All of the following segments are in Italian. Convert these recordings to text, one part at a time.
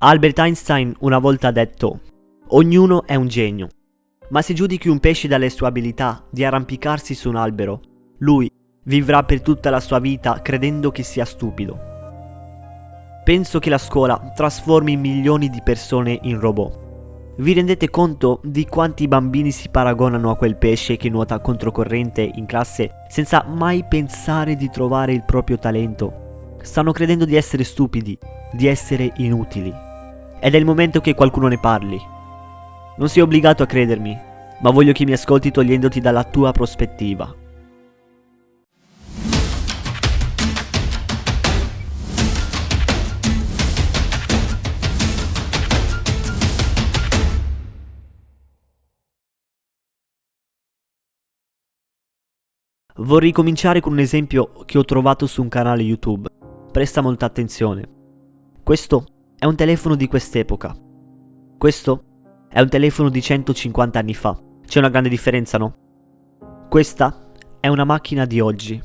Albert Einstein una volta ha detto, ognuno è un genio, ma se giudichi un pesce dalle sue abilità di arrampicarsi su un albero, lui vivrà per tutta la sua vita credendo che sia stupido. Penso che la scuola trasformi milioni di persone in robot. Vi rendete conto di quanti bambini si paragonano a quel pesce che nuota controcorrente in classe senza mai pensare di trovare il proprio talento? Stanno credendo di essere stupidi, di essere inutili. Ed è il momento che qualcuno ne parli. Non sei obbligato a credermi, ma voglio che mi ascolti togliendoti dalla tua prospettiva. Vorrei cominciare con un esempio che ho trovato su un canale YouTube. Presta molta attenzione. Questo è un telefono di quest'epoca. Questo è un telefono di 150 anni fa. C'è una grande differenza, no? Questa è una macchina di oggi.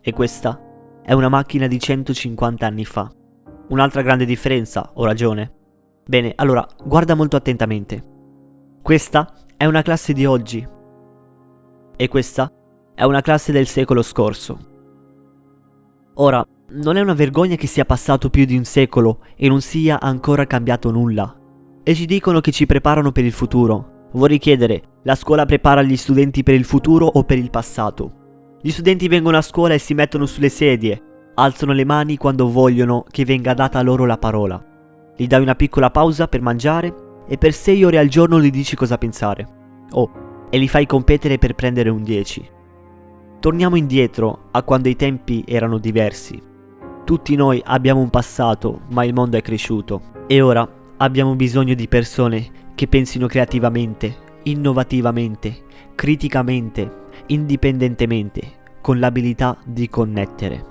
E questa è una macchina di 150 anni fa. Un'altra grande differenza, ho ragione? Bene, allora, guarda molto attentamente. Questa è una classe di oggi. E questa è una classe del secolo scorso. Ora, non è una vergogna che sia passato più di un secolo e non sia ancora cambiato nulla. E ci dicono che ci preparano per il futuro. Vorrei chiedere, la scuola prepara gli studenti per il futuro o per il passato? Gli studenti vengono a scuola e si mettono sulle sedie, alzano le mani quando vogliono che venga data loro la parola. Gli dai una piccola pausa per mangiare e per 6 ore al giorno gli dici cosa pensare. Oh, e li fai competere per prendere un 10. Torniamo indietro a quando i tempi erano diversi. Tutti noi abbiamo un passato, ma il mondo è cresciuto. E ora abbiamo bisogno di persone che pensino creativamente, innovativamente, criticamente, indipendentemente, con l'abilità di connettere.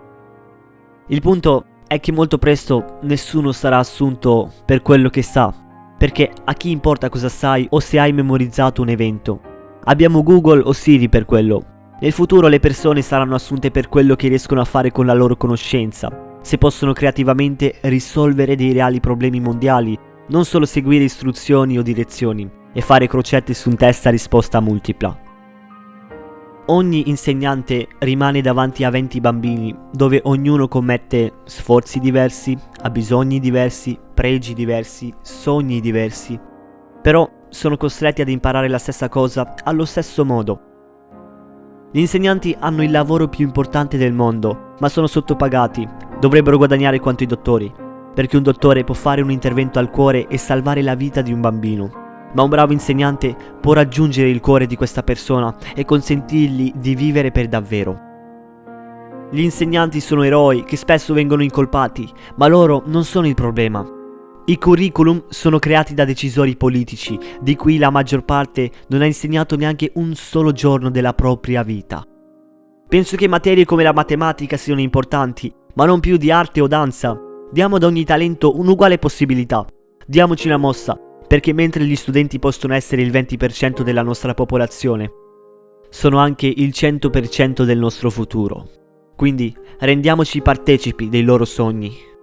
Il punto è che molto presto nessuno sarà assunto per quello che sa, perché a chi importa cosa sai o se hai memorizzato un evento. Abbiamo Google o Siri per quello. Nel futuro le persone saranno assunte per quello che riescono a fare con la loro conoscenza, se possono creativamente risolvere dei reali problemi mondiali, non solo seguire istruzioni o direzioni e fare crocette su un test a risposta multipla. Ogni insegnante rimane davanti a 20 bambini, dove ognuno commette sforzi diversi, ha bisogni diversi, pregi diversi, sogni diversi, però sono costretti ad imparare la stessa cosa allo stesso modo. Gli insegnanti hanno il lavoro più importante del mondo, ma sono sottopagati Dovrebbero guadagnare quanto i dottori, perché un dottore può fare un intervento al cuore e salvare la vita di un bambino. Ma un bravo insegnante può raggiungere il cuore di questa persona e consentirgli di vivere per davvero. Gli insegnanti sono eroi che spesso vengono incolpati, ma loro non sono il problema. I curriculum sono creati da decisori politici, di cui la maggior parte non ha insegnato neanche un solo giorno della propria vita. Penso che materie come la matematica siano importanti, ma non più di arte o danza. Diamo ad ogni talento un'uguale possibilità. Diamoci una mossa, perché mentre gli studenti possono essere il 20% della nostra popolazione, sono anche il 100% del nostro futuro. Quindi rendiamoci partecipi dei loro sogni.